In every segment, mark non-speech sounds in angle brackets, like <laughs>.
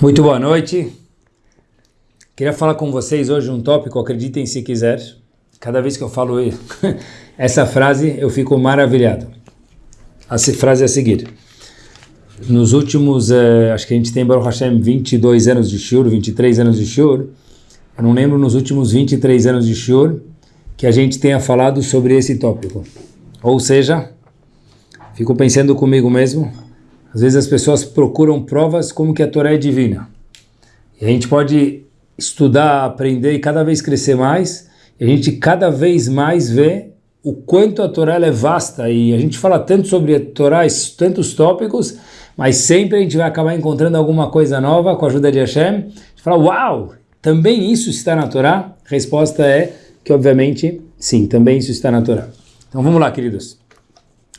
Muito boa noite. Queria falar com vocês hoje um tópico, acreditem se quiser. Cada vez que eu falo <laughs> essa frase, eu fico maravilhado. A frase é a seguir. Nos últimos, eh, acho que a gente tem, Baruch Hashem, 22 anos de Shur, 23 anos de Shur. Eu não lembro nos últimos 23 anos de Shur que a gente tenha falado sobre esse tópico. Ou seja, fico pensando comigo mesmo, às vezes as pessoas procuram provas como que a Torá é divina. E a gente pode estudar, aprender e cada vez crescer mais, e a gente cada vez mais vê o quanto a Torá é vasta, e a gente fala tanto sobre a Torá, tantos tópicos, mas sempre a gente vai acabar encontrando alguma coisa nova com a ajuda de Hashem. A gente fala, uau, também isso está na Torá? Resposta é que, obviamente, sim, também isso está na Torá. Então vamos lá, queridos.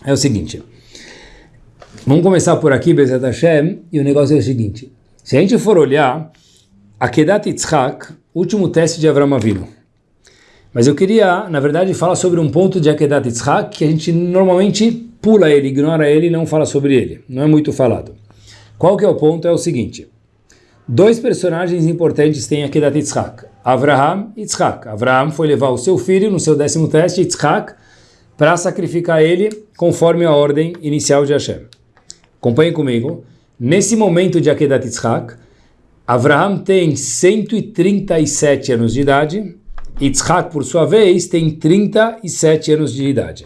É o seguinte, Vamos começar por aqui, Bezat Hashem, e o negócio é o seguinte. Se a gente for olhar, Akedat Yitzhak, último teste de Avram Avinu. Mas eu queria, na verdade, falar sobre um ponto de Akedat Yitzhak que a gente normalmente pula ele, ignora ele e não fala sobre ele. Não é muito falado. Qual que é o ponto? É o seguinte. Dois personagens importantes têm Akedat Yitzhak. Avraham e Yitzhak. Avraham foi levar o seu filho no seu décimo teste, Yitzhak, para sacrificar ele conforme a ordem inicial de Hashem. Acompanhe comigo. Nesse momento de Akedat Yitzhak, Avraham tem 137 anos de idade, Yitzhak, por sua vez, tem 37 anos de idade.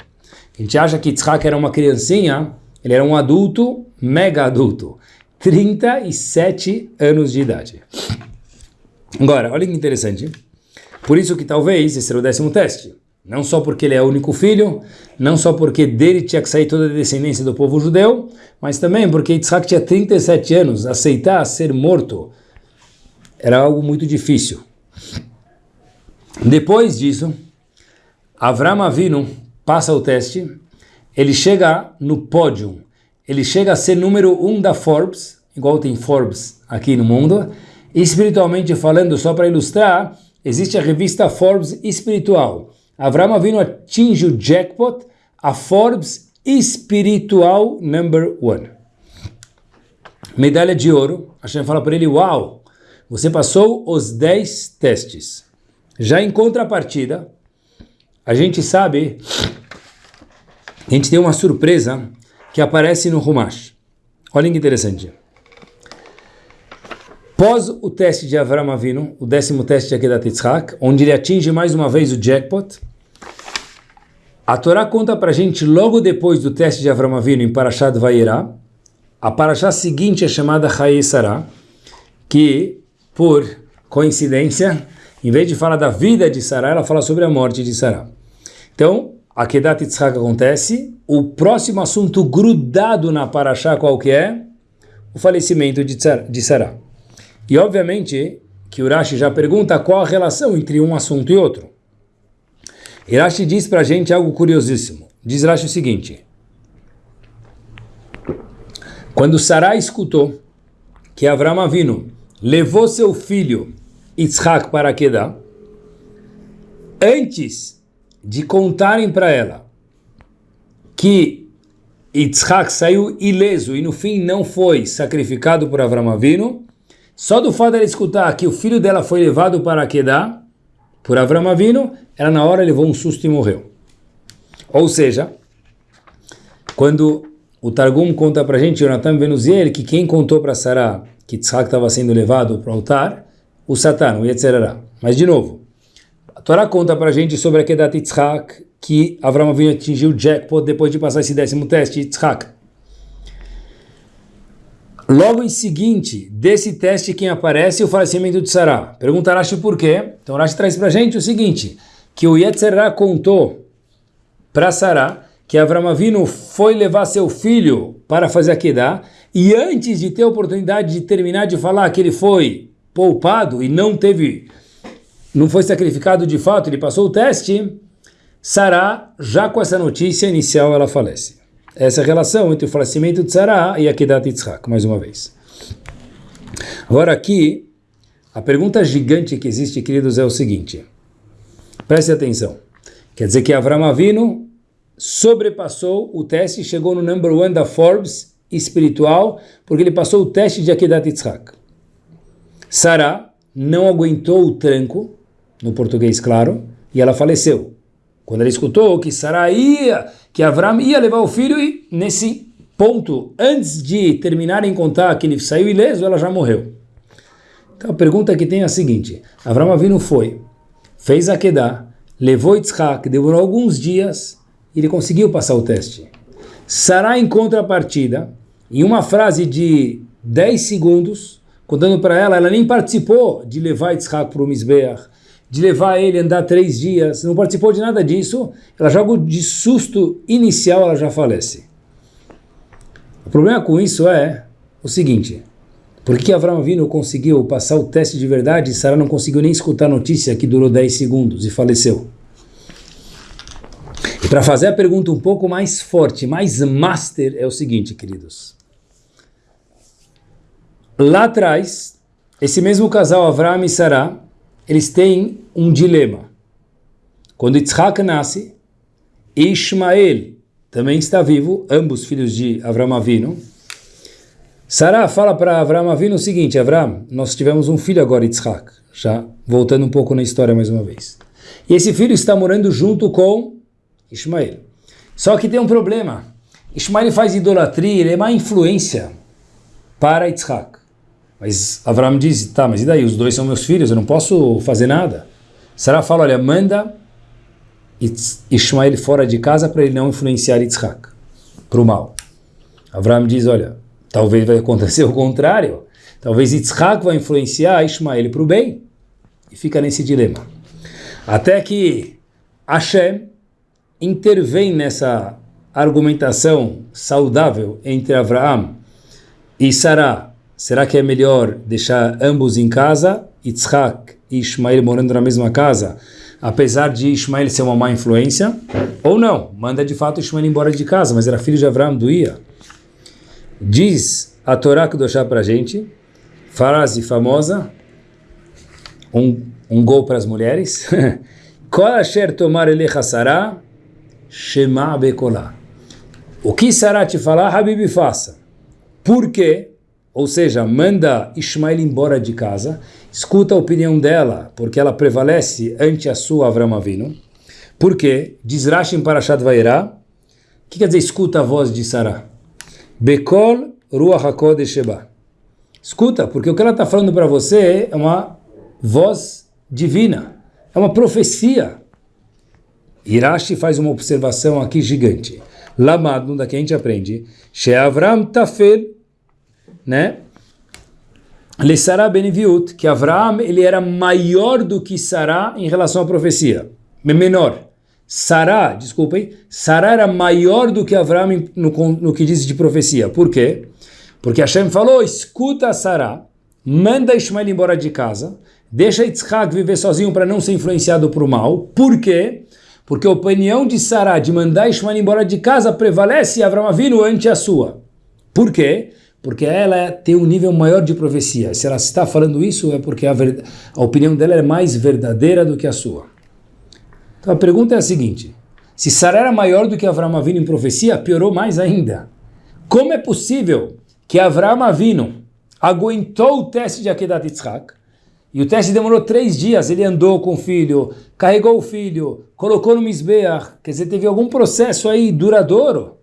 A gente acha que Yitzhak era uma criancinha, ele era um adulto, mega adulto, 37 anos de idade. Agora, olha que interessante. Por isso que talvez esse era o décimo teste. Não só porque ele é o único filho, não só porque dele tinha que sair toda a descendência do povo judeu, mas também porque Yitzhak tinha 37 anos, aceitar ser morto era algo muito difícil. Depois disso, Avram Avinu passa o teste, ele chega no pódio, ele chega a ser número um da Forbes, igual tem Forbes aqui no mundo, espiritualmente falando, só para ilustrar, existe a revista Forbes espiritual, Avram Avinu atinge o jackpot, a Forbes espiritual number one. Medalha de ouro. Hashem fala para ele, uau, você passou os 10 testes. Já em contrapartida, a gente sabe, a gente tem uma surpresa que aparece no Rumash. Olha que interessante. Pós o teste de Avram Avinu, o décimo teste de Akedat Yitzhak, onde ele atinge mais uma vez o jackpot, a Torá conta para a gente logo depois do teste de Avram Avinu em Parashat Vayera, a Parashat seguinte é chamada Chaye Sarah, que, por coincidência, em vez de falar da vida de Sarah, ela fala sobre a morte de Sarah. Então, a Kedat Yitzhak acontece, o próximo assunto grudado na Parashat qual que é? O falecimento de Sarah. E obviamente que Urashi já pergunta qual a relação entre um assunto e outro. Urashi diz para a gente algo curiosíssimo. Diz Urashi o seguinte. Quando Sarai escutou que Avram Avinu levou seu filho Yitzhak para Kedah, antes de contarem para ela que Yitzhak saiu ileso e no fim não foi sacrificado por Avram Avinu, só do fato dela escutar que o filho dela foi levado para Kedah, por Avram Avinu, ela na hora levou um susto e morreu. Ou seja, quando o Targum conta para a gente, Jonathan Venuziel, que quem contou para Sarah que Tzhak estava sendo levado para o altar, o Satan, o Yetzerará. Mas de novo, a Torá conta para a gente sobre a Kedat Yitzhak, que Avram Avinu atingiu o jackpot depois de passar esse décimo teste, Yitzhak. Logo em seguinte desse teste, quem aparece é o falecimento de Sarah. Pergunta Rashi por quê? Então Rashi traz para gente o seguinte, que o Yetzerá contou para Sarah que Avram Avinu foi levar seu filho para fazer a Kedah, e antes de ter a oportunidade de terminar de falar que ele foi poupado e não teve, não foi sacrificado de fato, ele passou o teste, Sarah, já com essa notícia inicial, ela falece essa relação entre o falecimento de Sarah e a Kedat Yitzhak, mais uma vez. Agora aqui, a pergunta gigante que existe, queridos, é o seguinte. Preste atenção. Quer dizer que Avram Avinu sobrepassou o teste chegou no number one da Forbes espiritual, porque ele passou o teste de Akedat Yitzhak. Sara não aguentou o tranco, no português claro, e ela faleceu. Quando ela escutou que Sara ia, que Avram ia levar o filho, e nesse ponto, antes de terminarem contar que ele saiu ileso, ela já morreu. Então a pergunta que tem é a seguinte, Avram Avinu foi, fez a Kedah, levou Yitzhak, demorou alguns dias, e ele conseguiu passar o teste. Sará em contrapartida, em uma frase de 10 segundos, contando para ela, ela nem participou de levar Yitzhak para o Mizbeach, de levar ele a andar três dias, não participou de nada disso, ela joga de susto inicial, ela já falece. O problema com isso é o seguinte, por que Avram Avinu conseguiu passar o teste de verdade e Sarah não conseguiu nem escutar a notícia que durou 10 segundos e faleceu? E para fazer a pergunta um pouco mais forte, mais master, é o seguinte, queridos. Lá atrás, esse mesmo casal, Avram e Sarah, eles têm um dilema. Quando Yitzhak nasce, Ishmael também está vivo, ambos filhos de Avram Avinu. Sarah fala para Avram Avinu o seguinte, Avram, nós tivemos um filho agora, Yitzhak, já voltando um pouco na história mais uma vez. E esse filho está morando junto com Ismael. Só que tem um problema. Ismael faz idolatria, ele é má influência para Yitzhak. Mas Avram diz, tá, mas e daí? Os dois são meus filhos, eu não posso fazer nada. Sarah fala, olha, manda Ismael fora de casa para ele não influenciar Yitzhak, para o mal. Avram diz, olha, talvez vai acontecer o contrário. Talvez Yitzhak vai influenciar Ismael para o bem. E fica nesse dilema. Até que Hashem intervém nessa argumentação saudável entre Abraão e Sarah. Será que é melhor deixar ambos em casa, Yitzhak e Ismael morando na mesma casa, apesar de Ismael ser uma má influência? Ou não? Manda de fato Ismael embora de casa, mas era filho de Abraão, doía. Diz a Torá que deixar para gente, frase famosa, um, um gol para as mulheres, <laughs> Kol tomar elecha Sarah, Shema Bekolá. O que Sarah te falar, Habib faça. Por quê? Ou seja, manda Ismael embora de casa, escuta a opinião dela, porque ela prevalece ante a sua Avram Avinu. Por quê? Diz Rashi em Parashat Vairá. O que quer dizer escuta a voz de Sarah? Bekol Ruach HaKodesh Sheba. Escuta, porque o que ela está falando para você é uma voz divina, é uma profecia. Irashi faz uma observação aqui gigante. Lamado, daqui a gente aprende, Sheavram Tafel, né? Lesara Beniviut, que Avram ele era maior do que Sará em relação à profecia, menor. Sará, desculpem, Sará era maior do que Avram no, no que diz de profecia. Por quê? Porque Hashem falou, escuta Sará, manda Ismael embora de casa, deixa Yitzhak viver sozinho para não ser influenciado por mal. Por quê? Porque a opinião de Sarah de mandar Ishmael embora de casa prevalece Avram Avinu ante a sua. Por quê? Porque ela tem um nível maior de profecia. Se ela está falando isso é porque a, a opinião dela é mais verdadeira do que a sua. Então a pergunta é a seguinte: se Sarah era maior do que Avram Avinu em profecia, piorou mais ainda. Como é possível que Avram Avinu aguentou o teste de Akedat Yitzhak, e o teste demorou três dias, ele andou com o filho, carregou o filho, colocou no Mizbeach, quer dizer, teve algum processo aí duradouro.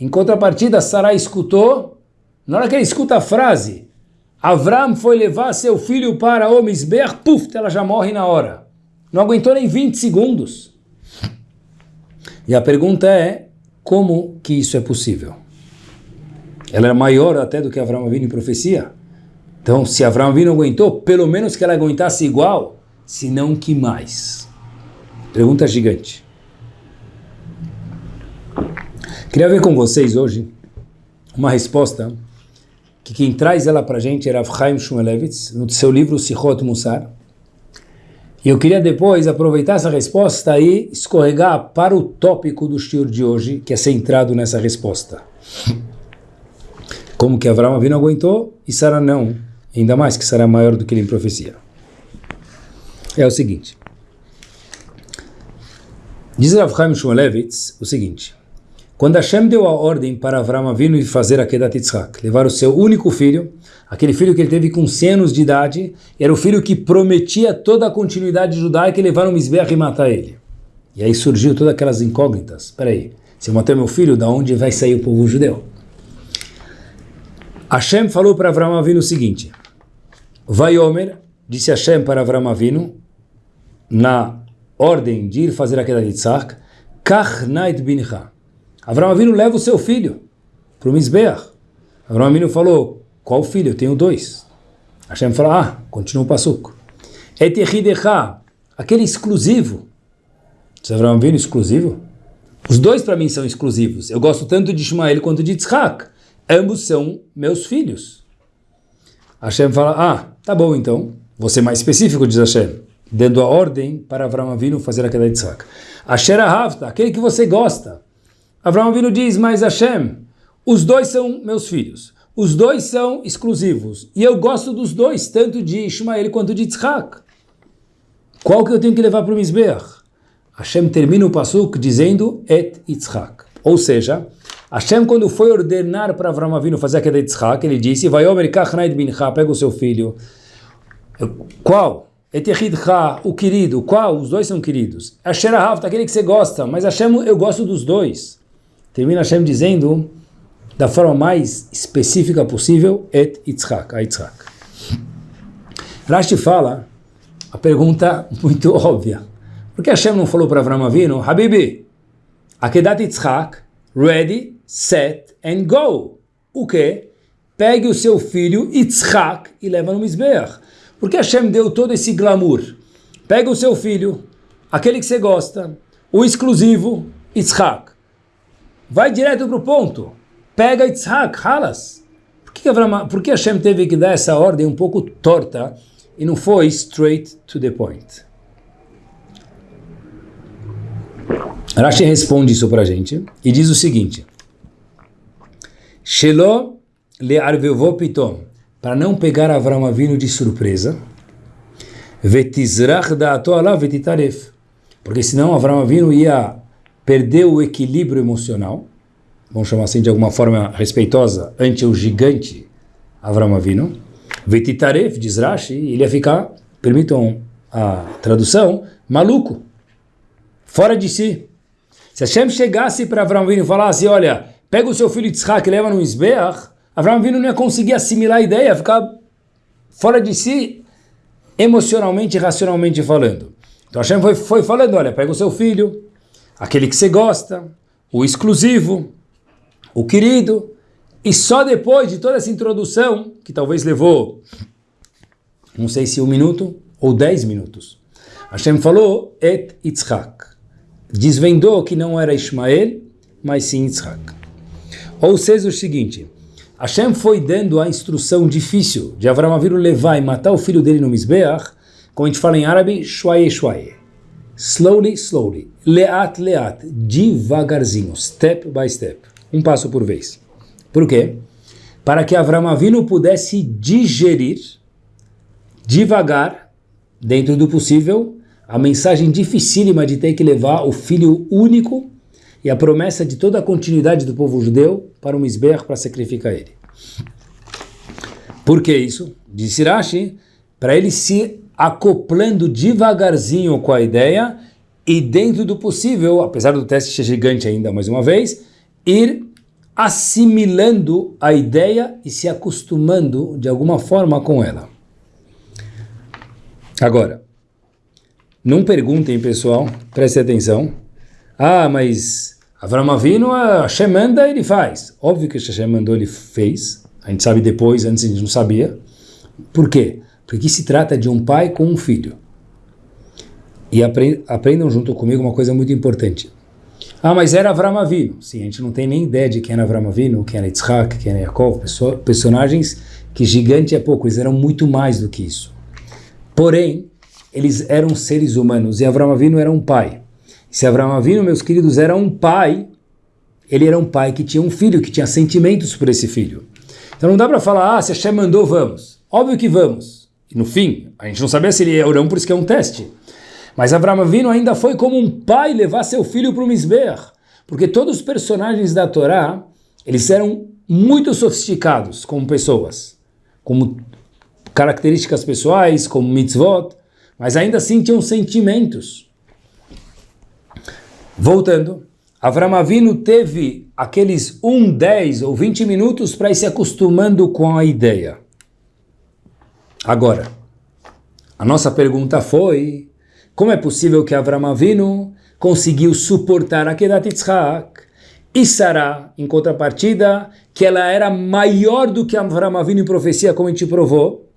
Em contrapartida, Sarai escutou, na hora que ele escuta a frase, Avram foi levar seu filho para o Mizbeach, puf, ela já morre na hora. Não aguentou nem 20 segundos. E a pergunta é, como que isso é possível? Ela era maior até do que Avram vindo em profecia? Então, se Abraão Avinu aguentou, pelo menos que ela aguentasse igual, se não que mais. Pergunta gigante. Queria ver com vocês hoje uma resposta que quem traz ela para a gente era Chaim Shmulevitz, no seu livro Sichot Musar. E eu queria depois aproveitar essa resposta e escorregar para o tópico do shiur de hoje, que é centrado nessa resposta. Como que Abraão Avinu aguentou e Sara não ainda mais que será maior do que ele em profecia. É o seguinte. Diz Rav Chaim Shmulevitz o seguinte. Quando Hashem deu a ordem para Avram Avinu fazer a Kedat Yitzhak, levar o seu único filho, aquele filho que ele teve com 100 anos de idade, era o filho que prometia toda a continuidade judaica e levar um Mizbeach e matar ele. E aí surgiu todas aquelas incógnitas. Espera aí, se eu matar meu filho, da onde vai sair o povo judeu? Hashem falou para Avram Avinu o seguinte, Vai Omer, disse Hashem para Avram Avinu, na ordem de ir fazer a Kedat Yitzhak, Kach Nait Bincha. Avram Avinu leva o seu filho para o Mizbeach. Avram Avinu falou, qual filho? Eu tenho dois. Hashem falou, ah, continua o passuco. Etechidecha, aquele exclusivo. Diz Avram Avinu exclusivo? Os dois para mim são exclusivos. Eu gosto tanto de Ismael quanto de Yitzhak. Ambos são meus filhos. Hashem fala, ah, tá bom então. Ser mais específico, diz Hashem. Dando a ordem para Avram Avinu fazer a queda de Yitzhak. Asher Ahavta, aquele que você gosta. Abraão Avinu diz, mas Hashem, os dois são meus filhos, os dois são exclusivos, e eu gosto dos dois, tanto de Ishmael quanto de Tzchak. Qual que eu tenho que levar para o Mizbeach? Hashem termina o Pasuk dizendo Et Yitzhak. Ou seja, Hashem quando foi ordenar para Avraham Avinu fazer aquela Yitzhak, ele disse, vai Omer Kachnaid Bincha, pega o seu filho. Qual? Etechidcha, o querido. Qual? Os dois são queridos. Asher Ahavta, aquele que você gosta, mas Hashem, eu gosto dos dois. Termina Hashem dizendo, da forma mais específica possível, Et Yitzhak, a Yitzhak. Rashi fala, a pergunta <laughs> muito óbvia. Por que Hashem não falou para Avram Avinu, Habibi, Akedat Yitzhak, ready, set and go. O que? Pegue o seu filho Yitzhak e leva no Mizbeach. Por que Hashem deu todo esse glamour? Pega o seu filho, aquele que você gosta, o exclusivo, Yitzhak. Vai direto para o ponto. Pega Yitzhak, Halas. Por que, Avraham, por que Hashem teve que dar essa ordem um pouco torta e não foi straight to the point? Rashi responde isso para a gente e diz o seguinte: Shelo le arvevô pitom, para não pegar Avram Avinu de surpresa, vetizrach da'ato ala vetitaref, porque senão Avram Avinu ia perdeu o equilíbrio emocional, vamos chamar assim de alguma forma respeitosa, ante o gigante Avram Avinu, Vetitaref, diz Rashi, ele ia ficar, permitam a tradução, maluco, fora de si. Se Hashem chegasse para Avram Avinu e falasse, olha, pega o seu filho Yitzhak e leva no Isbeach, Avram Avinu não ia conseguir assimilar a ideia, ia ficar fora de si, emocionalmente e racionalmente falando. Então Hashem foi, foi falando, olha, pega o seu filho, aquele que você gosta, o exclusivo, o querido, e só depois de toda essa introdução, que talvez levou, não sei se um minuto ou dez minutos, Hashem falou, et Yitzhak, desvendou que não era Ismael, mas sim Yitzhak. Ou seja, o seguinte, Hashem foi dando a instrução difícil de Avram Avinu levar e matar o filho dele no Mizbeach, como a gente fala em árabe, shwaye shwaye. Slowly, slowly. Leat, leat. Devagarzinho. Step by step. Um passo por vez. Por quê? Para que Avram Avinu pudesse digerir devagar, dentro do possível, a mensagem dificílima de ter que levar o filho único e a promessa de toda a continuidade do povo judeu para um Misber para sacrificar ele. Por que isso? Disse Rashi, para ele se acoplando devagarzinho com a ideia e dentro do possível, apesar do teste ser gigante ainda mais uma vez, ir assimilando a ideia e se acostumando de alguma forma com ela. Agora, não perguntem, pessoal, prestem atenção. Ah, mas Avram Avinu, a Hashem manda, ele faz. Óbvio que a mandou, ele fez. A gente sabe depois, antes a gente não sabia. Por quê? Porque se trata de um pai com um filho. E aprendam junto comigo uma coisa muito importante. Ah, mas era Avram Avinu. Sim, a gente não tem nem ideia de quem era Avram Avinu, quem era Yitzhak, quem era Yaakov, personagens que gigante é pouco, eles eram muito mais do que isso. Porém, eles eram seres humanos e Avram Avinu era um pai. Se Avram Avinu, meus queridos, era um pai, ele era um pai que tinha um filho, que tinha sentimentos por esse filho. Então não dá para falar, ah, se Hashem mandou, vamos. Óbvio que vamos. No fim, a gente não sabia se ele é ou não, por isso que é um teste. Mas Abraão Avinu ainda foi como um pai levar seu filho para o Misber. Porque todos os personagens da Torá, eles eram muito sofisticados como pessoas, como características pessoais, como mitzvot, mas ainda assim tinham sentimentos. Voltando, Avram Avinu teve aqueles 1, 10 ou 20 minutos para ir se acostumando com a ideia. Agora, a nossa pergunta foi, como é possível que Avram Avinu conseguiu suportar a Kedat Yitzhak e Sarah, em contrapartida, que ela era maior do que Avram Avinu em profecia, como a gente provou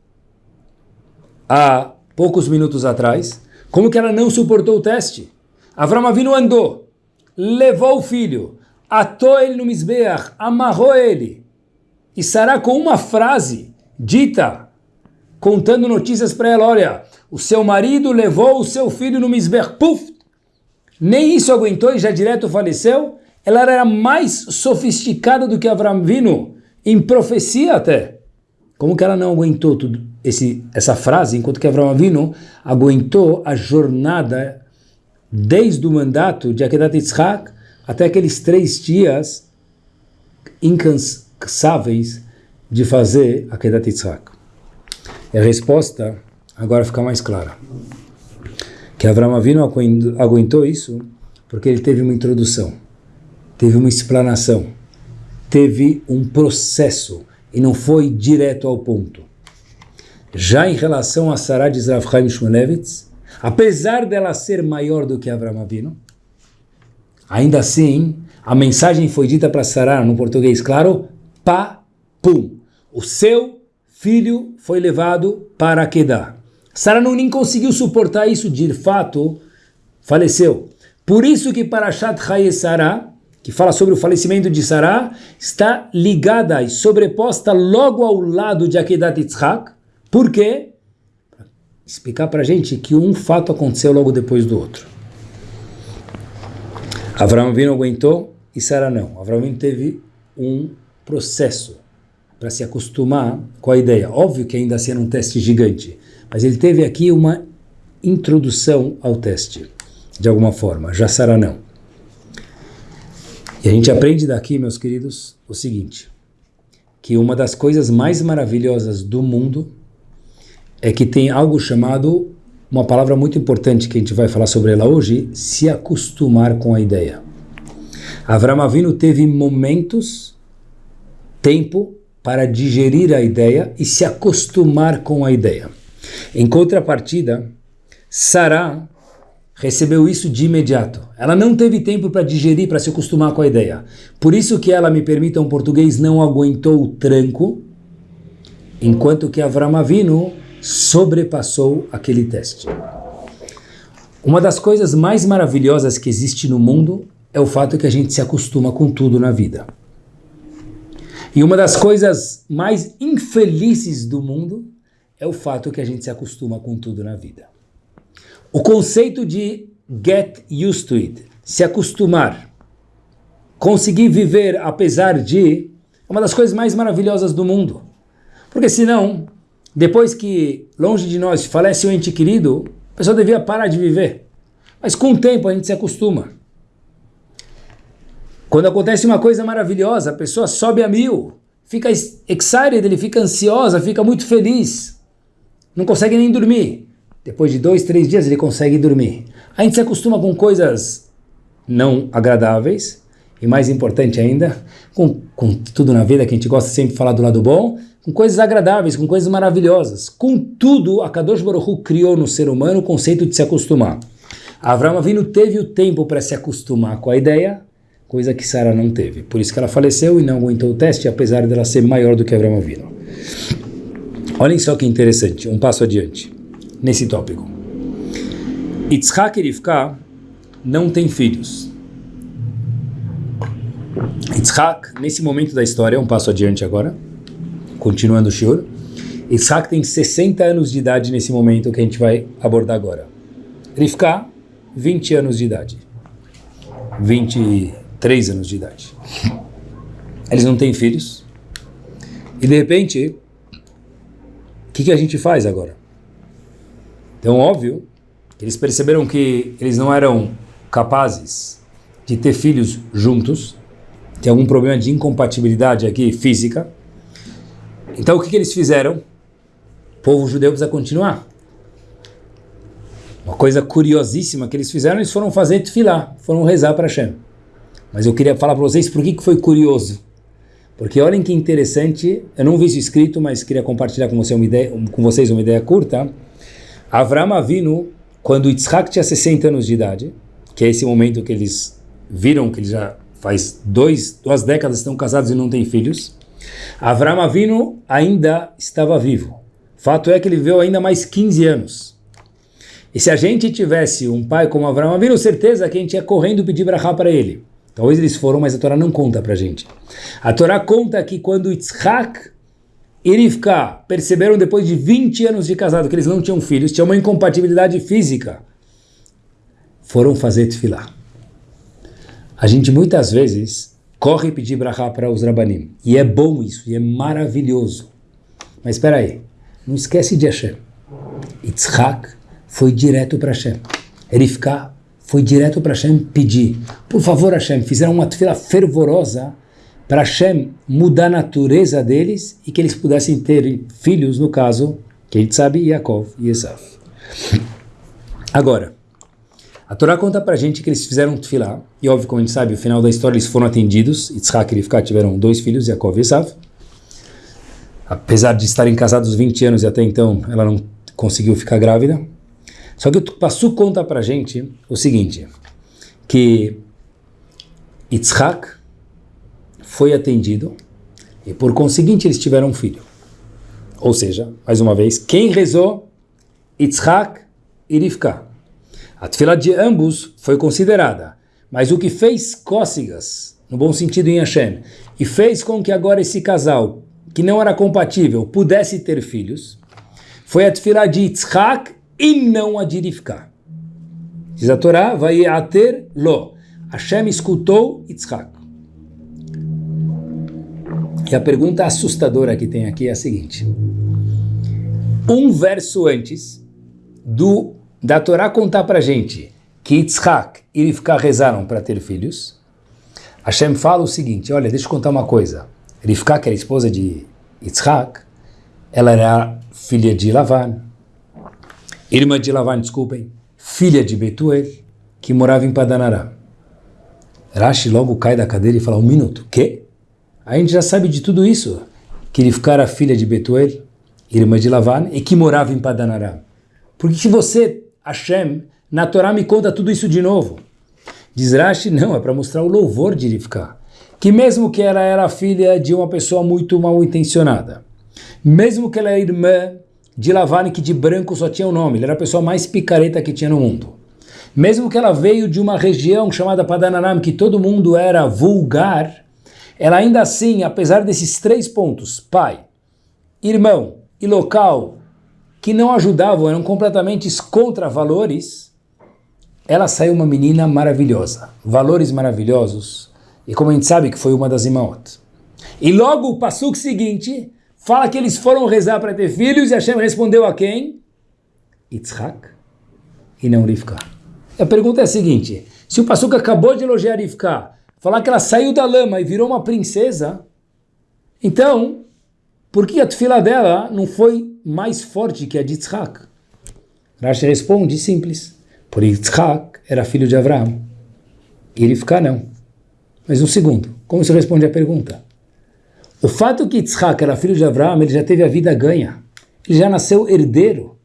há poucos minutos atrás, como que ela não suportou o teste? Avram Avinu andou, levou o filho, atou ele no Mizbeach, amarrou ele. E Sarah com uma frase dita, contando notícias para ela, olha, o seu marido levou o seu filho no Mizbeach, puf, nem isso aguentou e já direto faleceu. Ela era mais sofisticada do que Avram Vino, em profecia até. Como que ela não aguentou tudo esse, essa frase, enquanto que Avram Avinu aguentou a jornada desde o mandato de Akedat Yitzhak até aqueles três dias incansáveis de fazer Akedat Yitzhak. E a resposta agora fica mais clara que Avram Avinu aguentou isso porque ele teve uma introdução, teve uma explanação, teve um processo e não foi direto ao ponto. Já em relação a Sarah de Zrav Chaim Shmulevitz, apesar dela ser maior do que Avram Avinu, ainda assim, a mensagem foi dita para Sarah, no português claro, pa, pum. O seu filho foi levado para Kedah. Sara não nem conseguiu suportar isso, de fato, faleceu. Por isso que Parashat Chaye Sara, que fala sobre o falecimento de Sara, está ligada e sobreposta logo ao lado de Akedat Yitzhak. Por quê? Explicar para a gente que um fato aconteceu logo depois do outro. Abraão Vino aguentou e Sara não. Abraão Vino teve um processo para se acostumar com a ideia. Óbvio que ainda sendo um teste gigante, mas ele teve aqui uma introdução ao teste, de alguma forma. Já Sara não. E a gente aprende daqui, meus queridos, o seguinte, que uma das coisas mais maravilhosas do mundo é que tem algo chamado, uma palavra muito importante que a gente vai falar sobre ela hoje, se acostumar com a ideia. Avram Avinu teve momentos, tempo, para digerir a ideia e se acostumar com a ideia. Em contrapartida, Sarah recebeu isso de imediato. Ela não teve tempo para digerir, para se acostumar com a ideia. Por isso que ela, me permita um português, não aguentou o tranco, enquanto que Avram Avinu sobrepassou aquele teste. Uma das coisas mais maravilhosas que existe no mundo é o fato que a gente se acostuma com tudo na vida. E uma das coisas mais infelizes do mundo é o fato que a gente se acostuma com tudo na vida. O conceito de get used to it, se acostumar, conseguir viver apesar de, é uma das coisas mais maravilhosas do mundo. Porque senão, depois que longe de nós falece um ente querido, a pessoa devia parar de viver. Mas com o tempo a gente se acostuma. Quando acontece uma coisa maravilhosa, a pessoa sobe a mil, fica excited, ele fica ansiosa, fica muito feliz não consegue nem dormir. Depois de dois, três dias ele consegue dormir. A gente se acostuma com coisas não agradáveis e mais importante ainda, com, com tudo na vida que a gente gosta sempre de falar do lado bom, com coisas agradáveis, com coisas maravilhosas. Com tudo, a Kadosh Baruch Hu criou no ser humano o conceito de se acostumar. Avram Avinu teve o tempo para se acostumar com a ideia, coisa que Sara não teve. Por isso que ela faleceu e não aguentou o teste, apesar dela ser maior do que Avinu. Olhem só que interessante, um passo adiante, nesse tópico. Yitzhak e Rivka não têm filhos. Yitzhak, nesse momento da história, um passo adiante agora, continuando o shiur, Yitzhak tem 60 anos de idade nesse momento que a gente vai abordar agora. Rivka, 20 anos de idade. 23 anos de idade. Eles não têm filhos. E de repente, que, que a gente faz agora? Então, óbvio, eles perceberam que eles não eram capazes de ter filhos juntos, tem algum problema de incompatibilidade aqui física. Então o que, que eles fizeram? O povo judeu precisa continuar. Uma coisa curiosíssima que eles fizeram, eles foram fazer tefilá, foram rezar para Hashem. Mas eu queria falar para vocês por que, foi curioso. Porque olhem que interessante, eu não vi isso escrito, mas queria compartilhar com, você uma ideia, com vocês uma ideia curta. Avram Avinu, quando Yitzhak tinha 60 anos de idade, que é esse momento que eles viram que eles já faz dois, duas décadas estão casados e não têm filhos, Avram Avinu ainda estava vivo. Fato é que ele viveu ainda mais 15 anos. E se a gente tivesse um pai como Avram Avinu, certeza que a gente ia correndo pedir brachá para ele. Talvez eles foram, mas a Torá não conta para gente. A Torá conta que quando Yitzhak e Rivka perceberam depois de 20 anos de casado que eles não tinham filhos, tinha uma incompatibilidade física, foram fazer tefilá. A gente muitas vezes corre pedir brachá para os rabanim. E é bom isso, e é maravilhoso. Mas espera aí, não esquece de Hashem. Yitzhak foi direto para Hashem. Rivka foi direto para Hashem pedir, por favor Hashem, fizeram uma fila fervorosa para Hashem mudar a natureza deles e que eles pudessem ter filhos, no caso, que a gente sabe, Yaakov e Esav. Agora, a Torá conta para a gente que eles fizeram tefilá, e óbvio, como a gente sabe, no final da história eles foram atendidos, Yitzhak e Rivka tiveram dois filhos, Yaakov e Esav. Apesar de estarem casados 20 anos e até então ela não conseguiu ficar grávida, só que o Passu conta para gente o seguinte, que Yitzhak foi atendido e por conseguinte eles tiveram um filho. Ou seja, mais uma vez, quem rezou? Yitzhak e Rivka. A tefila de ambos foi considerada, mas o que fez cócegas, no bom sentido em Hashem, e fez com que agora esse casal, que não era compatível, pudesse ter filhos, foi a tefila de Yitzhak e não a de Rivka. Diz a Torá, vai ater lo. Hashem escutou Yitzhak. E a pergunta assustadora que tem aqui é a seguinte. Um verso antes do da Torá contar para gente que Yitzhak e Rivka rezaram para ter filhos, Hashem fala o seguinte, olha, deixa eu contar uma coisa. Rivka, que era esposa de Yitzhak, ela era filha de Lavan, irmã de Lavan, desculpem, filha de Betuel, que morava em Padanará. Rashi logo cai da cadeira e fala, um minuto, quê? A gente já sabe de tudo isso, que ele ficara filha de Betuel, irmã de Lavan, e que morava em Padanará. Por que você, Hashem, na Torá me conta tudo isso de novo? Diz Rashi, não, é para mostrar o louvor de Rivka. Que mesmo que ela era filha de uma pessoa muito mal intencionada, mesmo que ela é irmã de Lavani que de branco só tinha o um nome, ele era a pessoa mais picareta que tinha no mundo. Mesmo que ela veio de uma região chamada Padanaram, que todo mundo era vulgar, ela ainda assim, apesar desses três pontos, pai, irmão e local, que não ajudavam, eram completamente contra valores, ela saiu uma menina maravilhosa, valores maravilhosos, e como a gente sabe que foi uma das irmãos. E logo o passo seguinte, fala que eles foram rezar para ter filhos e Hashem respondeu a quem? Yitzhak e não Rivka. A pergunta é a seguinte, se o Passuca acabou de elogiar Rivka, falar que ela saiu da lama e virou uma princesa, então, por que a tefila dela não foi mais forte que a de Yitzhak? Rashi responde simples, por Yitzhak era filho de Abraão, e Rivka não. Mas um segundo, como se responde a pergunta? O fato que Yitzhak era filho de Abraão, ele já teve a vida ganha. Ele já nasceu herdeiro.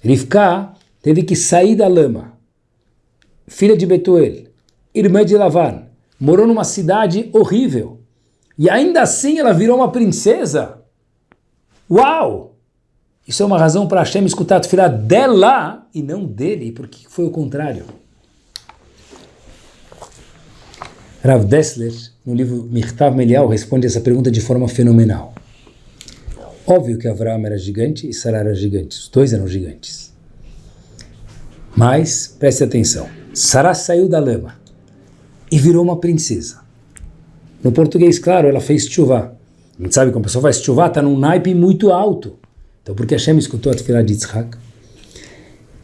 Rivka teve que sair da lama. Filha de Betuel, irmã de Lavan, morou numa cidade horrível. E ainda assim ela virou uma princesa. Uau! Isso é uma razão para Hashem escutar a filha dela e não dele, porque foi o contrário. Rav Dessler, no livro Mirtav Melial, responde essa pergunta de forma fenomenal. Óbvio que Avraham era gigante e Sarah era gigante, os dois eram gigantes. Mas, preste atenção, Sarah saiu da lama e virou uma princesa. No português, claro, ela fez chuvá. A gente sabe que uma pessoa faz chuvá, está num naipe muito alto. Então, porque Hashem escutou a tefilá de Yitzhak?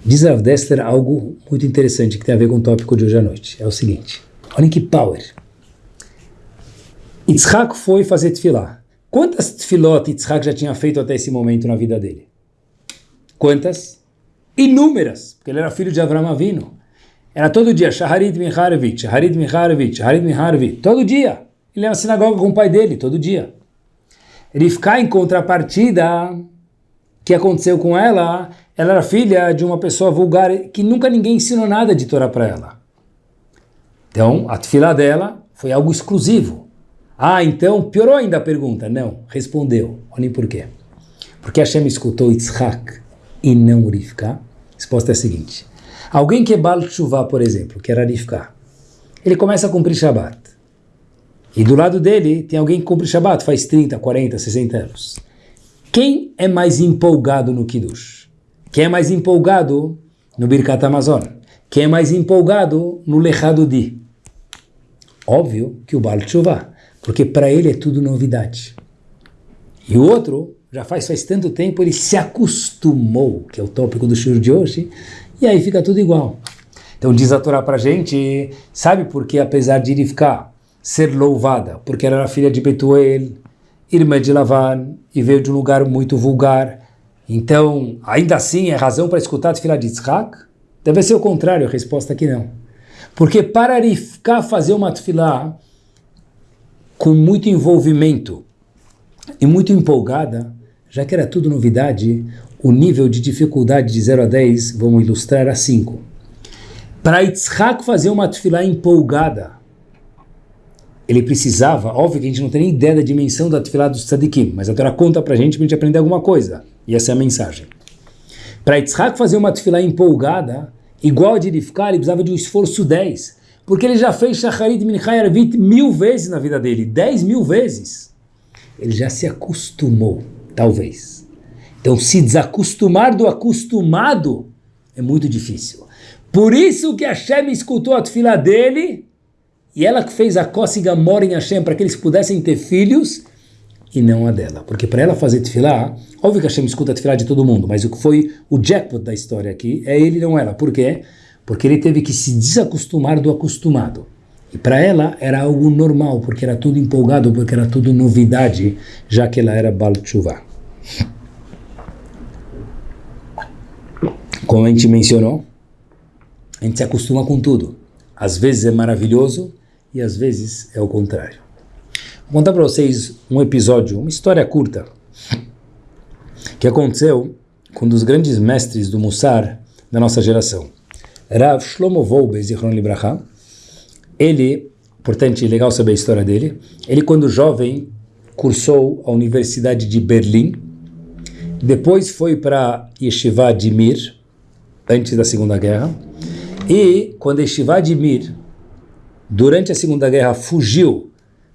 Diz Rav Dessler algo muito interessante que tem a ver com o tópico de hoje à noite. É o seguinte, olhem que power. Yitzhak foi fazer tefilá. Quantas tefilot Yitzhak já tinha feito até esse momento na vida dele? Quantas? Inúmeras, porque ele era filho de Avram Avino. Era todo dia, Shaharit Miharovich, Shaharit Miharovich, Shaharit Miharovich, todo dia. Ele ia na sinagoga com o pai dele, todo dia. Ficar em contrapartida, que aconteceu com ela, ela era filha de uma pessoa vulgar que nunca ninguém ensinou nada de Torá para ela. Então, a tefilá dela foi algo exclusivo. Ah, então piorou ainda a pergunta? Não, respondeu. Olhem por quê. Porque Hashem escutou Yitzhak e não Rivka? resposta é a seguinte. Alguém que é Baal Tshuva, por exemplo, que era ele começa a cumprir Shabbat. E do lado dele tem alguém que cumpre Shabbat faz 30, 40, 60 anos. Quem é mais empolgado no Kiddush? Quem é mais empolgado no Birkat Amazon? Quem é mais empolgado no Lechado Di? Óbvio que o Baal Tshuva, porque para ele é tudo novidade. E o outro já faz faz tanto tempo, ele se acostumou, que é o tópico do shur de hoje, e aí fica tudo igual. Então diz a Torá pra gente, sabe por que apesar de Rivka ser louvada, porque ela era filha de Betuel, irmã de Lavan, e veio de um lugar muito vulgar, então ainda assim é razão para escutar a filha de Yitzhak? Deve ser o contrário, a resposta aqui não. Porque para Rivka fazer uma tefilá com muito envolvimento e muito empolgada, já que era tudo novidade, o nível de dificuldade de 0 a 10, vamos ilustrar a 5. Para Yitzhak fazer uma tefilá empolgada, ele precisava, óbvio que a gente não tem nem ideia da dimensão da tefilá dos tzadikim, mas a Torá conta para a gente para a gente aprender alguma coisa. E essa é a mensagem. Para Yitzhak fazer uma tefilá empolgada, igual a de Rivka, ele precisava de um esforço 10, porque ele já fez Shacharit Minchai Arvit mil vezes na vida dele, 10 mil vezes. Ele já se acostumou. Talvez. Então, se desacostumar do acostumado é muito difícil. Por isso que Hashem escutou a fila dele e ela que fez a cócega mora em Hashem para que eles pudessem ter filhos e não a dela. Porque para ela fazer tefilá, óbvio que Hashem escuta a tefilá de todo mundo, mas o que foi o jackpot da história aqui é ele não ela. Por quê? Porque ele teve que se desacostumar do acostumado. E para ela era algo normal, porque era tudo empolgado, porque era tudo novidade, já que ela era Baal como a gente mencionou, a gente se acostuma com tudo. Às vezes é maravilhoso e às vezes é o contrário. Vou contar para vocês um episódio, uma história curta, que aconteceu com um dos grandes mestres do Mussar da nossa geração. Rav Shlomo Wolbe, Zichron Libraha. Ele, portanto, legal saber a história dele. Ele, quando jovem, cursou a Universidade de Berlim, depois foi para Yeshiva de Mir, antes da Segunda Guerra, e quando Yeshiva de Mir, durante a Segunda Guerra, fugiu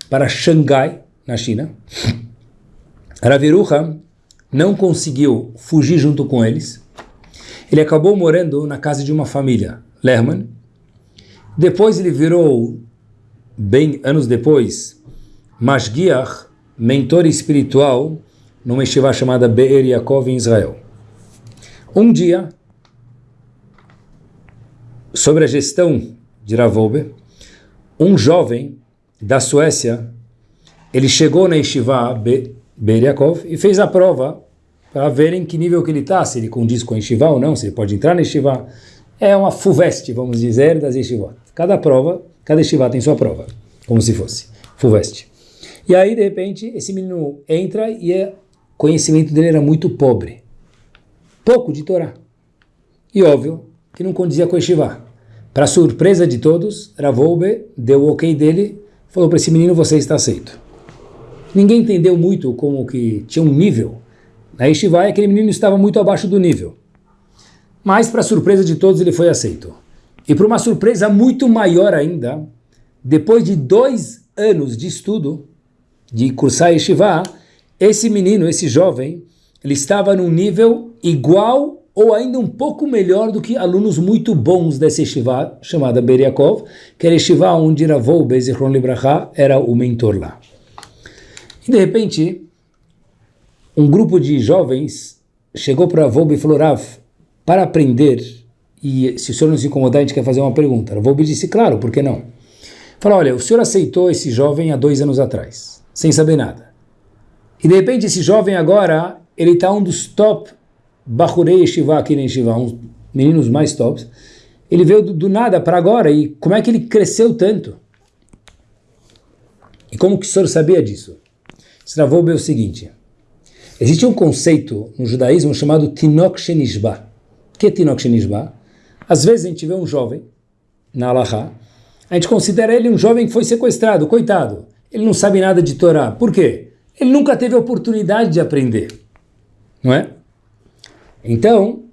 para Xangai, na China, Raviruha não conseguiu fugir junto com eles, ele acabou morando na casa de uma família, Lerman, depois ele virou, bem anos depois, Mashgiach, mentor espiritual numa yeshiva chamada Be'er Yaakov em Israel. Um dia, sobre a gestão de Ravobe, um jovem da Suécia, ele chegou na yeshiva Be'er Yaakov e fez a prova para ver em que nível que ele está, se ele condiz com a yeshiva ou não, se ele pode entrar na yeshiva. É uma fuveste, vamos dizer, das yeshivot. Cada prova, cada yeshiva tem sua prova, como se fosse fuveste. E aí, de repente, esse menino entra e o conhecimento dele era muito pobre. Pouco de Torá. E óbvio que não condizia com o Yeshiva. Para surpresa de todos, Ravolbe deu o ok dele, falou para esse menino, você está aceito. Ninguém entendeu muito como que tinha um nível. Na Yeshiva, aquele menino estava muito abaixo do nível. Mas, para surpresa de todos, ele foi aceito. E para uma surpresa muito maior ainda, depois de dois anos de estudo, de cursar Yeshiva, esse menino, esse jovem, ele estava num nível igual ou ainda um pouco melhor do que alunos muito bons dessa Yeshiva, chamada Beriakov, que era Yeshiva onde Ravou Bezichron Libraha era o mentor lá. E de repente, um grupo de jovens chegou para Ravou e falou, Rav, para aprender e se o senhor não se incomodar, a gente quer fazer uma pergunta. Rav disse, claro, por que não? Falou, olha, o senhor aceitou esse jovem há dois anos atrás, sem saber nada. E de repente esse jovem agora, ele está um dos top Bahurei Shiva aqui em Shiva, um meninos mais tops. Ele veio do, do nada para agora e como é que ele cresceu tanto? E como que o senhor sabia disso? Stravou é o seguinte, existe um conceito no judaísmo chamado Tinok Shenishba. O que é Tinok Shenishba? Às vezes a gente vê um jovem, na Alaha, a gente considera ele um jovem que foi sequestrado, coitado. Ele não sabe nada de Torá. Por quê? Ele nunca teve oportunidade de aprender. Não é? Então,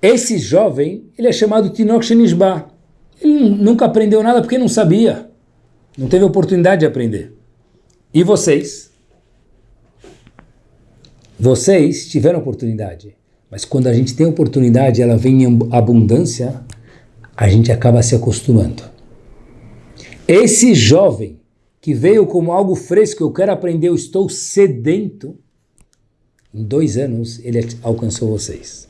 esse jovem, ele é chamado Tinok Shenishba. Ele nunca aprendeu nada porque não sabia. Não teve oportunidade de aprender. E vocês? Vocês tiveram oportunidade. Mas quando a gente tem oportunidade, ela vem em abundância, a gente acaba se acostumando. Esse jovem que veio como algo fresco, eu quero aprender, eu estou sedento, em dois anos ele alcançou vocês.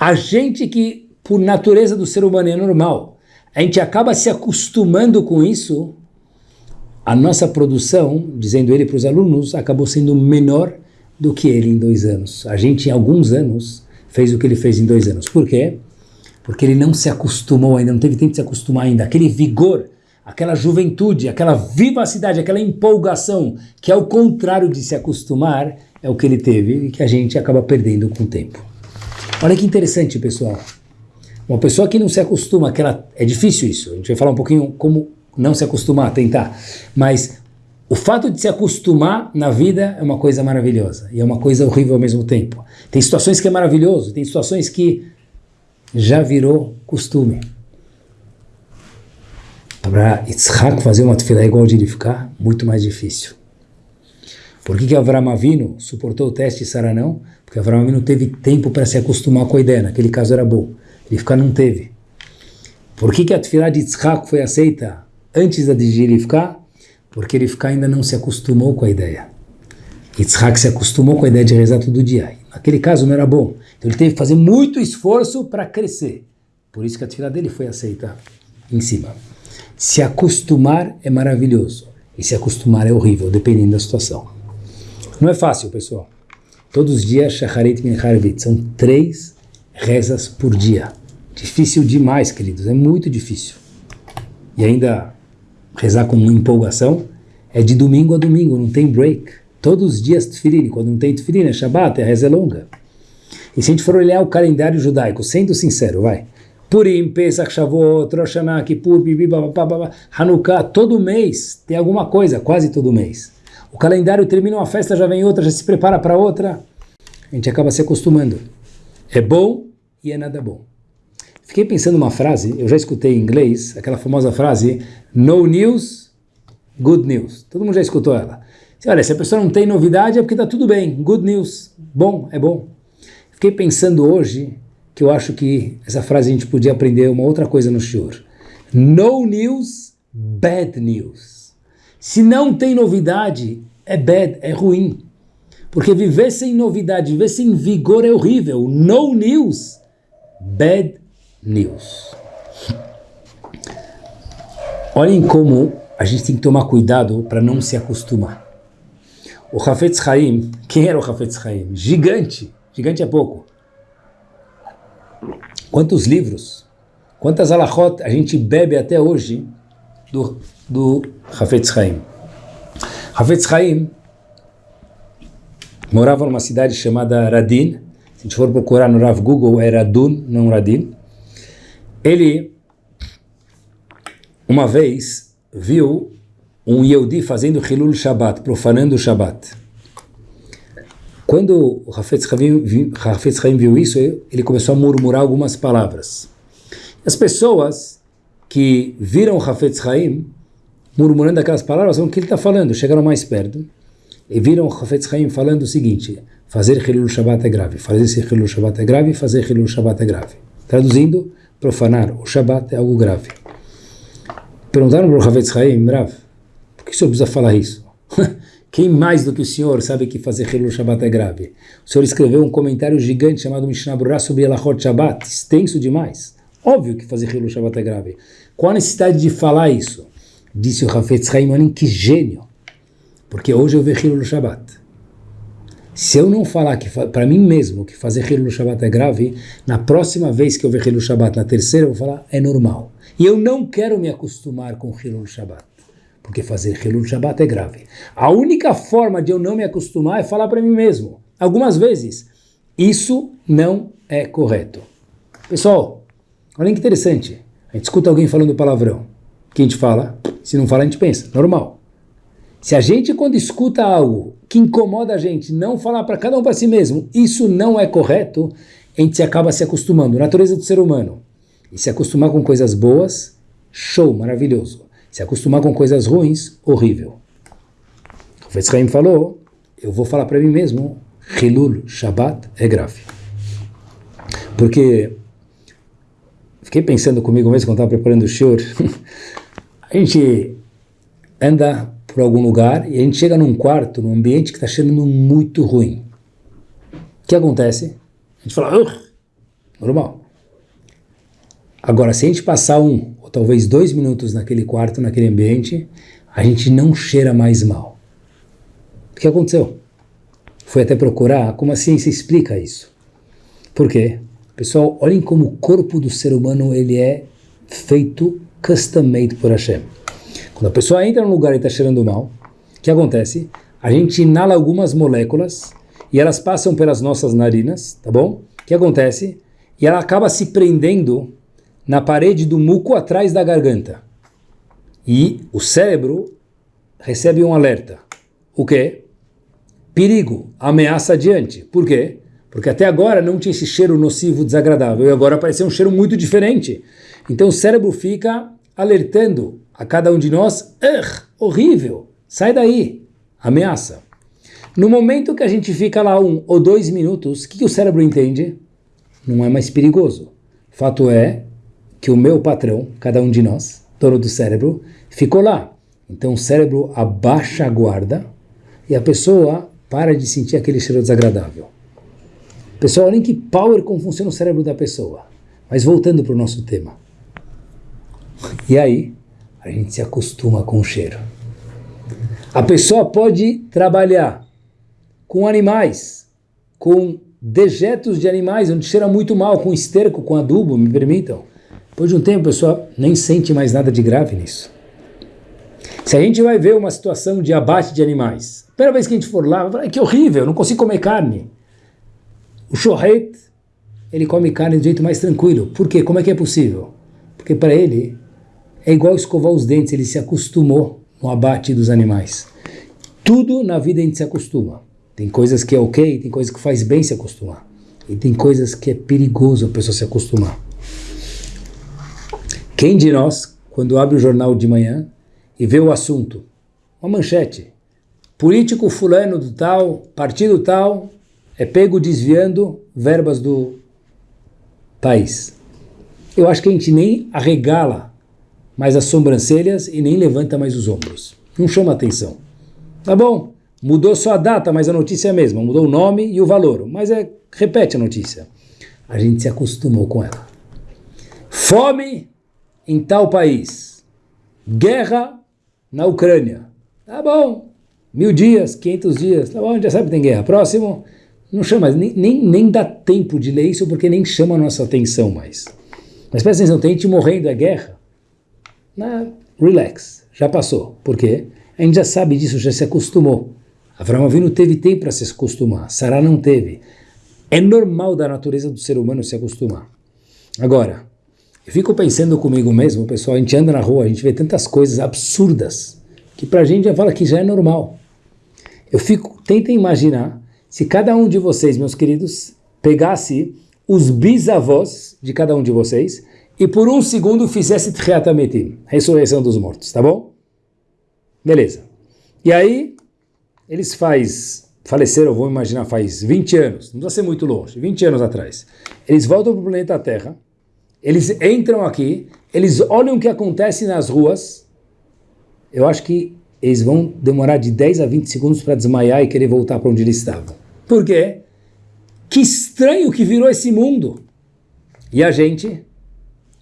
A gente que, por natureza do ser humano, é normal, a gente acaba se acostumando com isso, a nossa produção, dizendo ele para os alunos, acabou sendo menor do que ele em dois anos. A gente, em alguns anos, fez o que ele fez em dois anos. Por quê? Porque ele não se acostumou ainda, não teve tempo de se acostumar ainda. Aquele vigor, aquela juventude, aquela vivacidade, aquela empolgação, que é o contrário de se acostumar, é o que ele teve e que a gente acaba perdendo com o tempo. Olha que interessante, pessoal. Uma pessoa que não se acostuma, que ela, é difícil isso, a gente vai falar um pouquinho como não se acostumar, tentar, mas o fato de se acostumar na vida é uma coisa maravilhosa e é uma coisa horrível ao mesmo tempo. Tem situações que é maravilhoso, tem situações que já virou costume. Para Yitzhak fazer uma tefilá igual de ele ficar, muito mais difícil. Por que, que Avram Avinu suportou o teste e Sara não? Porque Avram Avinu teve tempo para se acostumar com a ideia, naquele caso era bom. Ele ficar não teve. Por que, que a tefilá de Yitzhak foi aceita antes da de Rivka? Porque Rivka ainda não se acostumou com a ideia. Yitzhak se acostumou com a ideia de rezar todo dia. Naquele caso não era bom. Então ele teve que fazer muito esforço para crescer. Por isso que a tefilá dele foi aceita em cima. Se acostumar é maravilhoso. E se acostumar é horrível, dependendo da situação. Não é fácil, pessoal. Todos os dias, Shacharit Minharvit, são três rezas por dia. Difícil demais, queridos, é muito difícil. E ainda rezar com empolgação é de domingo a domingo, não tem break. Todos os dias tefilin, quando não tem tefilin, é Shabbat, a reza é longa. E se a gente for olhar o calendário judaico, sendo sincero, vai, Purim, Pesach, Shavuot, Rosh Hashanah, Kippur, Bibi, Hanukkah, todo mês tem alguma coisa, quase todo mês. O calendário termina uma festa, já vem outra, já se prepara para outra. A gente acaba se acostumando. É bom e é nada bom. Fiquei pensando uma frase, eu já escutei em inglês, aquela famosa frase, no news, good news. Todo mundo já escutou ela. Olha, se a pessoa não tem novidade é porque está tudo bem, good news, bom, é bom. Fiquei pensando hoje que eu acho que essa frase a gente podia aprender uma outra coisa no shiur. No news, bad news. Se não tem novidade, é bad, é ruim. Porque viver sem novidade, viver sem vigor é horrível. No news, bad news. Olhem como a gente tem que tomar cuidado para não se acostumar. O Hafetz Haim, quem era o Hafetz Haim? Gigante, gigante é pouco. Quantos livros, quantas alahot a gente bebe até hoje do do Hafetz Haim. Hafetz Haim morava numa cidade chamada Radin. Se a gente for procurar no Rav Google, é Radun, não Radin. Ele, uma vez, viu um Yehudi fazendo Hilul Shabbat, profanando o Shabbat. Quando o Hafetz Haim, viu isso, ele começou a murmurar algumas palavras. As pessoas que viram o Hafetz Haim murmurando aquelas palavras, o que ele está falando. Chegaram mais perto e viram o Hafetz Haim falando o seguinte, fazer Hilul Shabbat é grave, fazer Hilul Shabbat é grave, fazer Hilul Shabbat é grave. Traduzindo, profanar o Shabbat é algo grave. Perguntaram para o Hafetz Haim, Rav, por que o senhor precisa falar isso? <laughs> Quem mais do que o senhor sabe que fazer Hilul Shabbat é grave? O senhor escreveu um comentário gigante chamado Mishnah Berurah sobre Elachot Shabbat, extenso demais. Óbvio que fazer Hilul Shabbat é grave. Qual a necessidade de falar isso? Disse o Hafetz Haim que gênio. Porque hoje eu vejo Hilul Shabbat. Se eu não falar que para mim mesmo que fazer Hilul Shabbat é grave, na próxima vez que eu ver Hilul Shabbat, na terceira, eu vou falar é normal. E eu não quero me acostumar com Hilul Shabbat porque fazer Hilul Shabbat é grave. A única forma de eu não me acostumar é falar para mim mesmo. Algumas vezes, isso não é correto. Pessoal, olha que interessante. A gente escuta alguém falando palavrão. O que a gente fala? Se não fala, a gente pensa. Normal. Se a gente, quando escuta algo que incomoda a gente, não falar para cada um para si mesmo, isso não é correto, a gente acaba se acostumando. Natureza do ser humano. E se acostumar com coisas boas, show, maravilhoso. Se acostumar com coisas ruins, horrível. O Fetzchaim falou, eu vou falar para mim mesmo, Hilul Shabbat é grave. Porque fiquei pensando comigo mesmo quando estava preparando o shiur, <laughs> a gente anda por algum lugar e a gente chega num quarto, num ambiente que está cheirando muito ruim. O que acontece? A gente fala, normal. Agora, se a gente passar um talvez dois minutos naquele quarto, naquele ambiente, a gente não cheira mais mal. O que aconteceu? Fui até procurar como a ciência explica isso. Por quê? Pessoal, olhem como o corpo do ser humano ele é feito custom-made por Hashem. Quando a pessoa entra num lugar e está cheirando mal, o que acontece? A gente inala algumas moléculas e elas passam pelas nossas narinas, tá bom? O que acontece? E ela acaba se prendendo na parede do muco atrás da garganta. E o cérebro recebe um alerta. O quê? Perigo, ameaça adiante. Por quê? Porque até agora não tinha esse cheiro nocivo, desagradável, e agora apareceu um cheiro muito diferente. Então o cérebro fica alertando a cada um de nós, horrível, sai daí, ameaça. No momento que a gente fica lá um ou dois minutos, o que, que o cérebro entende? Não é mais perigoso. Fato é que o meu patrão, cada um de nós, dono do cérebro, ficou lá. Então o cérebro abaixa a guarda e a pessoa para de sentir aquele cheiro desagradável. Pessoal, olhem que power como funciona o cérebro da pessoa. Mas voltando para o nosso tema. E aí, a gente se acostuma com o cheiro. A pessoa pode trabalhar com animais, com dejetos de animais, onde cheira muito mal, com esterco, com adubo, me permitam. Depois de um tempo, a pessoa nem sente mais nada de grave nisso. Se a gente vai ver uma situação de abate de animais, a primeira vez que a gente for lá, vai falar, que horrível, não consigo comer carne. O shohet, ele come carne do jeito mais tranquilo. Por quê? Como é que é possível? Porque para ele é igual escovar os dentes, ele se acostumou no abate dos animais. Tudo na vida a gente se acostuma. Tem coisas que é ok, tem coisas que faz bem se acostumar. E tem coisas que é perigoso a pessoa se acostumar. Quem de nós, quando abre o jornal de manhã e vê o assunto, uma manchete, político fulano do tal, partido tal, é pego desviando verbas do país. Eu acho que a gente nem arregala mais as sobrancelhas e nem levanta mais os ombros. Não chama atenção. Tá bom, mudou só a data, mas a notícia é a mesma. Mudou o nome e o valor, mas é repete a notícia. A gente se acostumou com ela. Fome em tal país. Guerra na Ucrânia. Tá bom. Mil dias, quinhentos dias. Tá bom, já sabe que tem guerra. Próximo. Não chama, nem, nem, nem dá tempo de ler isso porque nem chama a nossa atenção mais. Mas presta atenção, tem gente morrendo, é guerra. Relax, já passou. Por quê? A gente já sabe disso, já se acostumou. Abraão Avinu teve tempo para se acostumar, Sará não teve. É normal da natureza do ser humano se acostumar. Agora, eu fico pensando comigo mesmo, pessoal, a gente anda na rua, a gente vê tantas coisas absurdas, que pra gente já fala que já é normal. Eu fico, tenta imaginar, se cada um de vocês, meus queridos, pegasse os bisavós de cada um de vocês e por um segundo fizesse Tchiatametim, ressurreição dos mortos, tá bom? Beleza. E aí, eles faz, faleceram, vou imaginar, faz 20 anos, não precisa ser muito longe, 20 anos atrás. Eles voltam para o planeta Terra, eles entram aqui, eles olham o que acontece nas ruas. Eu acho que eles vão demorar de 10 a 20 segundos para desmaiar e querer voltar para onde eles estavam. Por quê? Que estranho que virou esse mundo. E a gente,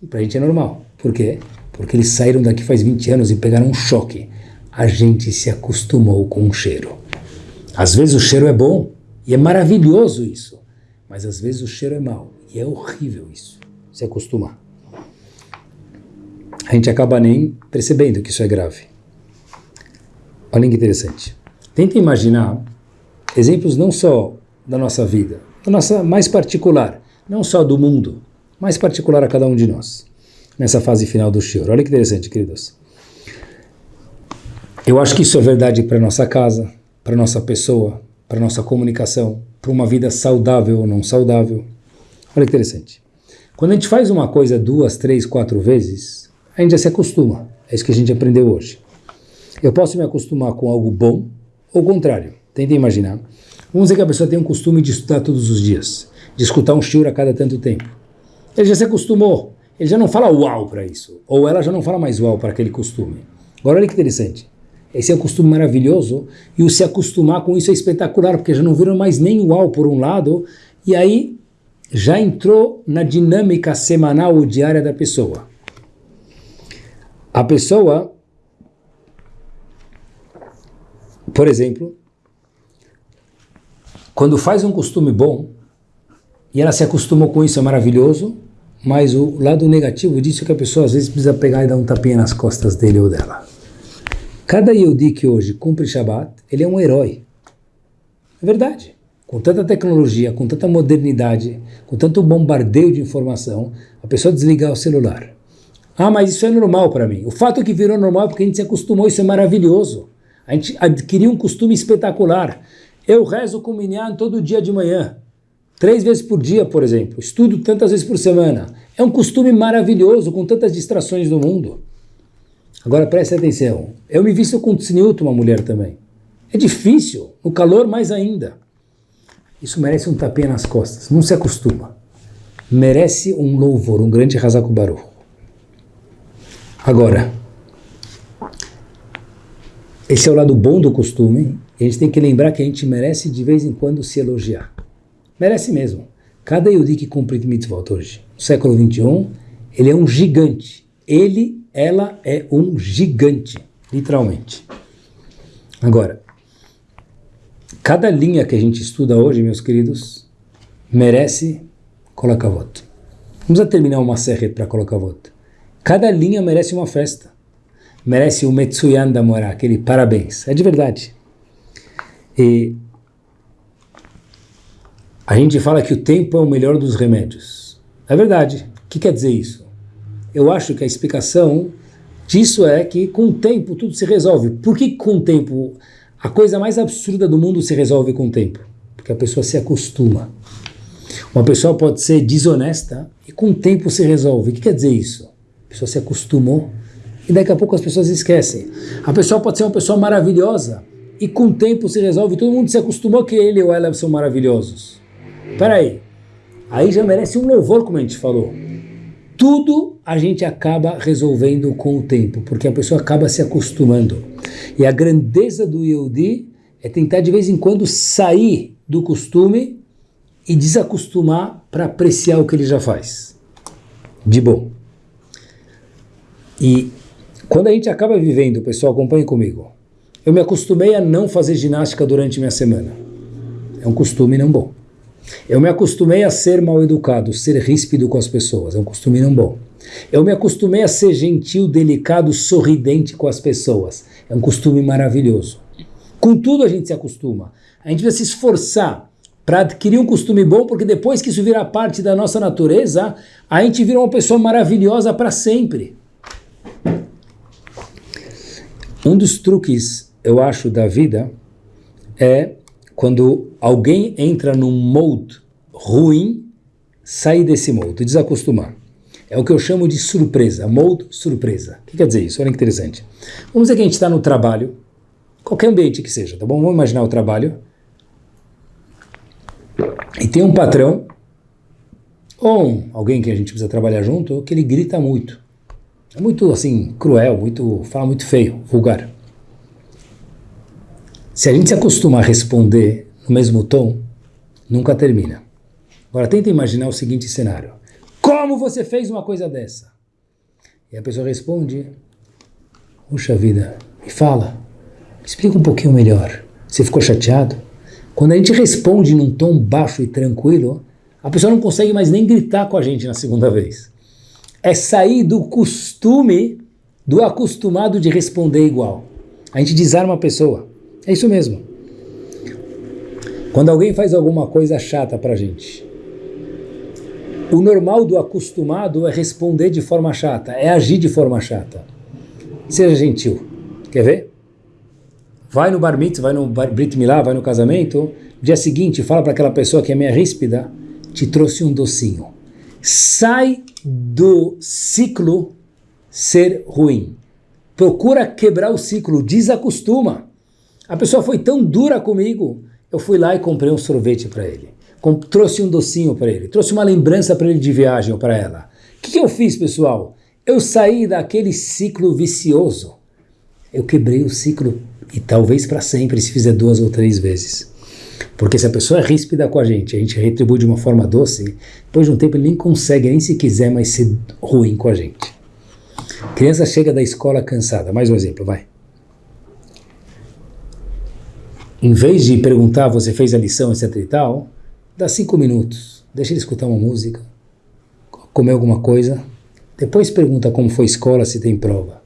para a gente é normal. Por quê? Porque eles saíram daqui faz 20 anos e pegaram um choque. A gente se acostumou com o cheiro. Às vezes o cheiro é bom e é maravilhoso isso, mas às vezes o cheiro é mau e é horrível isso, se acostumar. A gente acaba nem percebendo que isso é grave. Olha que interessante. Tenta imaginar exemplos não só da nossa vida, da nossa mais particular, não só do mundo, mais particular a cada um de nós, nessa fase final do Shior. Olha que interessante, queridos. Eu acho que isso é verdade para nossa casa, para nossa pessoa, para nossa comunicação, para uma vida saudável ou não saudável. Olha que interessante. Quando a gente faz uma coisa duas, três, quatro vezes, a gente já se acostuma. É isso que a gente aprendeu hoje. Eu posso me acostumar com algo bom ou contrário. Tenta imaginar. Vamos dizer que a pessoa tem um costume de estudar todos os dias, de escutar um shiur a cada tanto tempo. Ele já se acostumou. Ele já não fala uau para isso. Ou ela já não fala mais uau para aquele costume. Agora olha que interessante. Esse é um costume maravilhoso e o se acostumar com isso é espetacular, porque já não viram mais nem uau por um lado, e aí já entrou na dinâmica semanal ou diária da pessoa. A pessoa Por exemplo, quando faz um costume bom e ela se acostumou com isso, é maravilhoso, mas o lado negativo disso é que a pessoa às vezes precisa pegar e dar um tapinha nas costas dele ou dela. Cada Yehudi que hoje cumpre Shabbat, ele é um herói. É verdade. Com tanta tecnologia, com tanta modernidade, com tanto bombardeio de informação, a pessoa desligar o celular. Ah, mas isso é normal para mim. O fato que virou normal é porque a gente se acostumou, isso é maravilhoso. A gente adquiriu um costume espetacular. Eu rezo com o Minyan todo dia de manhã. Três vezes por dia, por exemplo. Estudo tantas vezes por semana. É um costume maravilhoso, com tantas distrações do mundo. Agora preste atenção. Eu me visto com tzniut, uma mulher também. É difícil, no calor mais ainda. Isso merece um tapinha nas costas. Não se acostuma. Merece um louvor, um grande Hazakubaru. Agora, esse é o lado bom do costume. E a gente tem que lembrar que a gente merece de vez em quando se elogiar. Merece mesmo. Cada Yudi que cumpre mitzvot hoje, no século 21, ele é um gigante. Ele, ela é um gigante, literalmente. Agora, cada linha que a gente estuda hoje, meus queridos, merece colocar voto. Vamos terminar uma serra para colocar voto. Cada linha merece uma festa merece o Metsuyan da Morá, aquele parabéns. É de verdade. E a gente fala que o tempo é o melhor dos remédios. É verdade. O que quer dizer isso? Eu acho que a explicação disso é que com o tempo tudo se resolve. Por que com o tempo a coisa mais absurda do mundo se resolve com o tempo? Porque a pessoa se acostuma. Uma pessoa pode ser desonesta e com o tempo se resolve. O que quer dizer isso? A pessoa se acostumou e daqui a pouco as pessoas esquecem. A pessoa pode ser uma pessoa maravilhosa e com o tempo se resolve, todo mundo se acostumou que ele ou ela são maravilhosos. Espera aí, aí já merece um louvor, como a gente falou. Tudo a gente acaba resolvendo com o tempo, porque a pessoa acaba se acostumando. E a grandeza do Yehudi é tentar de vez em quando sair do costume e desacostumar para apreciar o que ele já faz. De bom. E quando a gente acaba vivendo, pessoal, acompanhe comigo. Eu me acostumei a não fazer ginástica durante minha semana. É um costume não bom. Eu me acostumei a ser mal educado, ser ríspido com as pessoas. É um costume não bom. Eu me acostumei a ser gentil, delicado, sorridente com as pessoas. É um costume maravilhoso. Com tudo a gente se acostuma. A gente precisa se esforçar para adquirir um costume bom, porque depois que isso virar parte da nossa natureza, a gente vira uma pessoa maravilhosa para sempre. Um dos truques, eu acho, da vida é quando alguém entra num mode ruim, sair desse mode, desacostumar. É o que eu chamo de surpresa, mode surpresa. O que quer dizer isso? Olha que interessante. Vamos dizer que a gente está no trabalho, qualquer ambiente que seja, tá bom? Vamos imaginar o trabalho. E tem um patrão, ou um, alguém que a gente precisa trabalhar junto, que ele grita muito. É muito assim, cruel, muito, fala muito feio, vulgar. Se a gente se acostumar a responder no mesmo tom, nunca termina. Agora tenta imaginar o seguinte cenário. Como você fez uma coisa dessa? E a pessoa responde, puxa vida, me fala, me explica um pouquinho melhor. Você ficou chateado? Quando a gente responde num tom baixo e tranquilo, a pessoa não consegue mais nem gritar com a gente na segunda vez. É sair do costume, do acostumado de responder igual. A gente desarma a pessoa. É isso mesmo. Quando alguém faz alguma coisa chata pra gente, o normal do acostumado é responder de forma chata, é agir de forma chata. Seja gentil. Quer ver? Vai no bar mitzvah, vai no bar, brit milá, vai no casamento, dia seguinte fala para aquela pessoa que é meia ríspida, te trouxe um docinho. Sai do ciclo ser ruim. Procura quebrar o ciclo, desacostuma. A pessoa foi tão dura comigo, eu fui lá e comprei um sorvete para ele trouxe um docinho para ele, trouxe uma lembrança para ele de viagem ou para ela. O que, que eu fiz, pessoal? Eu saí daquele ciclo vicioso. Eu quebrei o ciclo e talvez para sempre se fizer duas ou três vezes. Porque se a pessoa é ríspida com a gente, a gente retribui de uma forma doce, depois de um tempo ele nem consegue, nem se quiser mais ser ruim com a gente. Criança chega da escola cansada. Mais um exemplo, vai. Em vez de perguntar, você fez a lição, etc e tal, Dá cinco minutos, deixa ele escutar uma música, comer alguma coisa, depois pergunta como foi a escola, se tem prova.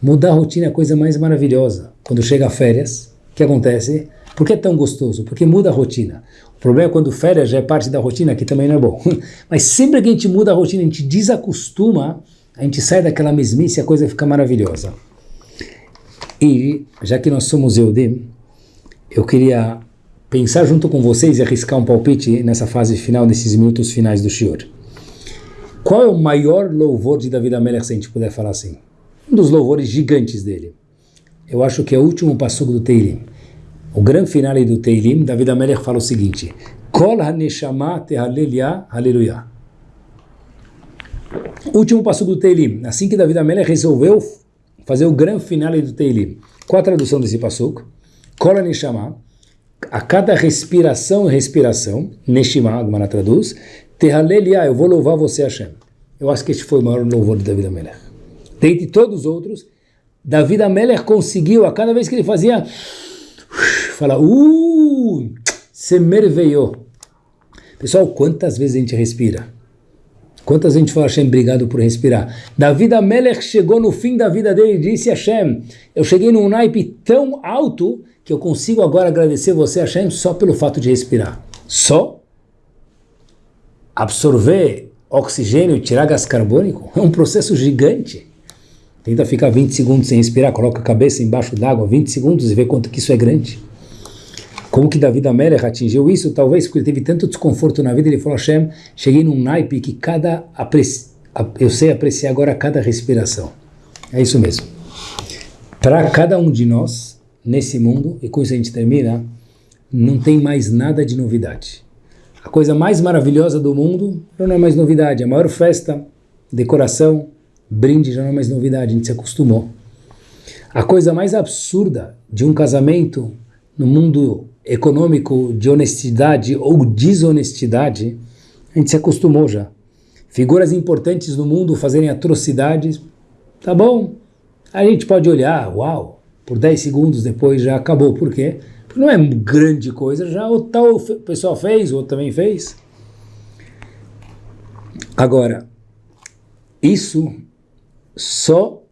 Mudar a rotina é a coisa mais maravilhosa. Quando chega a férias, o que acontece? Por que é tão gostoso? Porque muda a rotina. O problema é quando férias já é parte da rotina, que também não é bom. <laughs> Mas sempre que a gente muda a rotina, a gente desacostuma, a gente sai daquela mesmice e a coisa fica maravilhosa. E, já que nós somos Eudim, eu queria pensar junto com vocês e arriscar um palpite nessa fase final, nesses minutos finais do Shior. Qual é o maior louvor de David Amelech, se a gente puder falar assim? Um dos louvores gigantes dele. Eu acho que é o último passugo do Teilim. O grande finale do Teilim, David Amelech fala o seguinte, Kol ha-neshama. Último passugo do Teilim. Assim que David Amelech resolveu fazer o grande finale do Teilim. Qual a tradução desse passugo? Kol ha-neshama a cada respiração e respiração, Neshima, Agmara traduz, Tehalelia, eu vou louvar você, Hashem. Eu acho que este foi o maior louvor de David Amelech. Dentre todos os outros, David Amelech conseguiu, a cada vez que ele fazia, falar, uh, se merveillou. Pessoal, quantas vezes a gente respira? Quantas a gente fala, Hashem, obrigado por respirar? David Amelech chegou no fim da vida dele e disse, Hashem, eu cheguei num naipe tão alto que eu consigo agora agradecer você, Hashem, só pelo fato de respirar. Só absorver oxigênio e tirar gás carbônico é um processo gigante. Tenta ficar 20 segundos sem respirar, coloca a cabeça embaixo d'água 20 segundos e vê quanto que isso é grande. Como que David Amelech atingiu isso? Talvez porque ele teve tanto desconforto na vida, ele falou, Hashem, cheguei num naipe que cada eu sei apreciar agora cada respiração. É isso mesmo. Para cada um de nós, nesse mundo, e com isso a gente termina, não tem mais nada de novidade. A coisa mais maravilhosa do mundo já não é mais novidade. A maior festa, decoração, brinde já não é mais novidade, a gente se acostumou. A coisa mais absurda de um casamento no mundo econômico de honestidade ou desonestidade, a gente se acostumou já. Figuras importantes no mundo fazerem atrocidades, tá bom, a gente pode olhar, uau, por 10 segundos depois já acabou. Por quê? Porque não é grande coisa, já o tal pessoal fez, o outro também fez. Agora, isso só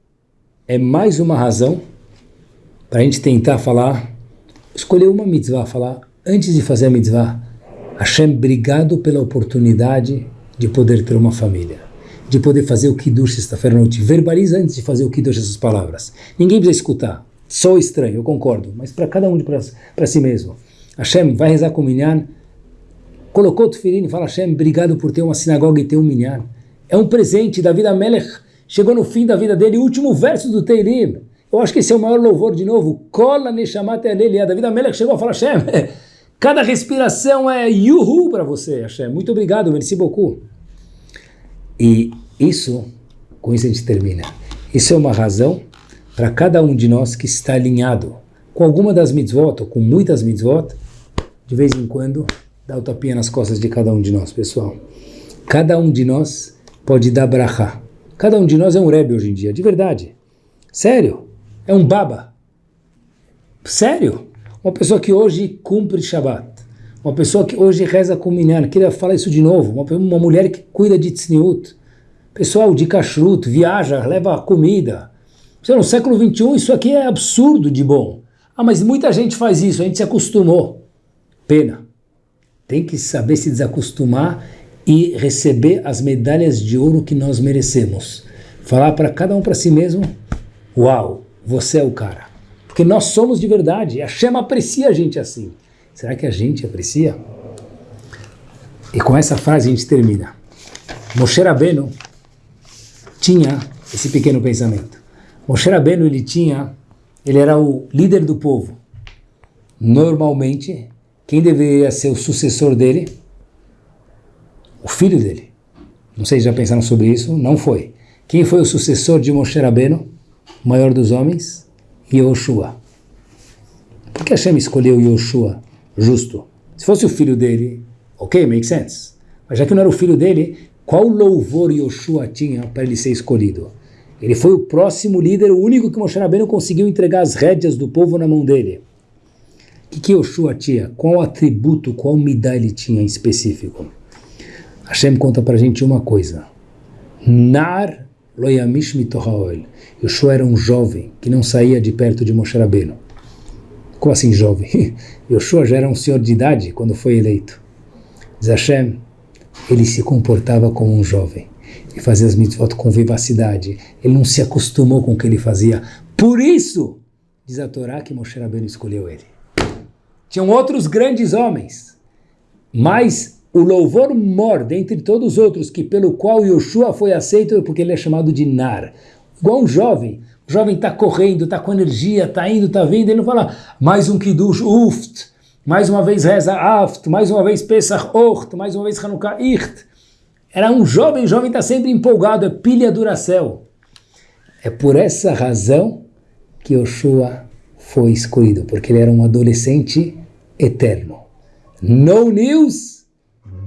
é mais uma razão para a gente tentar falar, escolher uma mitzvah, falar antes de fazer a mitzvah, Hashem, obrigado pela oportunidade de poder ter uma família, de poder fazer o Kiddush sexta-feira à noite. Verbaliza antes de fazer o Kiddush essas palavras. Ninguém precisa escutar. Sou estranho, eu concordo, mas para cada um para si mesmo. Hashem vai rezar com o minyan, colocou o tefilim e fala, Hashem, obrigado por ter uma sinagoga e ter um minyan. É um presente, David Amelech chegou no fim da vida dele, último verso do Teilim. Eu acho que esse é o maior louvor de novo. Kola Neshamat Alelia. David Amelech chegou a falar, Hashem, <laughs> cada respiração é yuhu para você, Hashem. Muito obrigado, merci beaucoup. E isso, com isso a gente termina. Isso é uma razão para cada um de nós que está alinhado com alguma das mitzvot, ou com muitas mitzvot, de vez em quando, dá o tapinha nas costas de cada um de nós, pessoal. Cada um de nós pode dar brachá. Cada um de nós é um rebbe hoje em dia, de verdade. Sério. É um baba. Sério. Uma pessoa que hoje cumpre Shabbat. Uma pessoa que hoje reza com minyan. Queria falar isso de novo. Uma, uma mulher que cuida de tzniut. Pessoal de kashrut, viaja, leva comida. No século XXI isso aqui é absurdo de bom. Ah, mas muita gente faz isso, a gente se acostumou. Pena. Tem que saber se desacostumar e receber as medalhas de ouro que nós merecemos. Falar para cada um para si mesmo, uau, você é o cara. Porque nós somos de verdade, a Shema aprecia a gente assim. Será que a gente aprecia? E com essa frase a gente termina. Moshe Rabbeinu tinha esse pequeno pensamento. Moshe Rabbeinu ele tinha, ele era o líder do povo. Normalmente, quem deveria ser o sucessor dele? O filho dele. Não sei se já pensaram sobre isso, não foi. Quem foi o sucessor de Moshe Rabbeinu, maior dos homens? Yoshua. Por que Hashem escolheu Yoshua justo? Se fosse o filho dele, ok, make sense. Mas já que não era o filho dele, qual louvor Yoshua tinha para ele ser escolhido? Ele foi o próximo líder, o único que Moshe Rabbeinu conseguiu entregar as rédeas do povo na mão dele. O que, que Yoshua tinha? Qual atributo, qual midá ele tinha em específico? Hashem conta para a gente uma coisa. Nar loyamish mitohaol. Yoshua era um jovem que não saía de perto de Moshe Rabbeinu. Como assim jovem? <laughs> Yoshua já era um senhor de idade quando foi eleito. Diz Hashem, ele se comportava como um jovem e fazia as mitzvot com vivacidade. Ele não se acostumou com o que ele fazia. Por isso, diz a Torá que Moshe Rabbeinu escolheu ele. Tinham outros grandes homens, mas o louvor mor dentre todos os outros, que pelo qual Yoshua foi aceito, porque ele é chamado de Nar. Igual um jovem. O jovem está correndo, está com energia, está indo, está vindo, ele não fala mais um Kiddush, uft, mais uma vez reza aft, mais uma vez Pesach ocht, mais uma vez Hanukkah icht. Era um jovem, o jovem está sempre empolgado, é pilha duracel. É por essa razão que Yoshua foi escolhido, porque ele era um adolescente eterno. No news,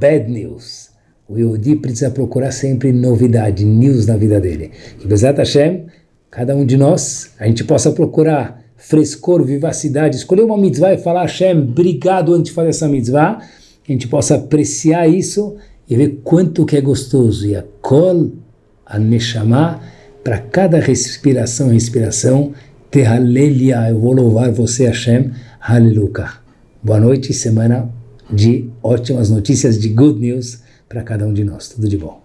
bad news. O Yehudi precisa procurar sempre novidade, news na vida dele. E Bezat Hashem, cada um de nós, a gente possa procurar frescor, vivacidade, escolher uma mitzvah e falar Hashem, obrigado antes de fazer essa mitzvah, que a gente possa apreciar isso e ver quanto que é gostoso. E a kol, a neshama, para cada respiração e respiração, tehalelia, eu vou louvar você Hashem, aleluia. Boa noite, semana de ótimas notícias, de good news para cada um de nós. Tudo de bom.